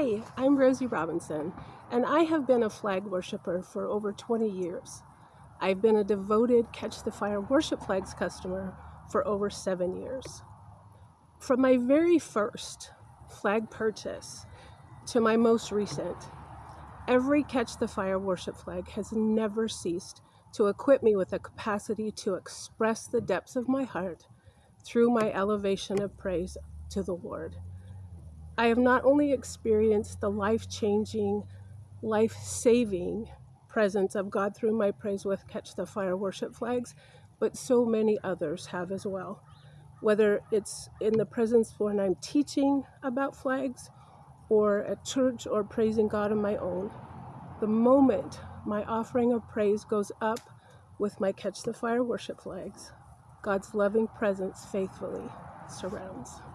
Hi, I'm Rosie Robinson, and I have been a flag worshiper for over 20 years. I've been a devoted Catch the Fire worship flags customer for over seven years. From my very first flag purchase to my most recent, every Catch the Fire worship flag has never ceased to equip me with a capacity to express the depths of my heart through my elevation of praise to the Lord. I have not only experienced the life changing, life saving presence of God through my praise with Catch the Fire worship flags, but so many others have as well. Whether it's in the presence when I'm teaching about flags, or at church, or praising God on my own, the moment my offering of praise goes up with my Catch the Fire worship flags, God's loving presence faithfully surrounds.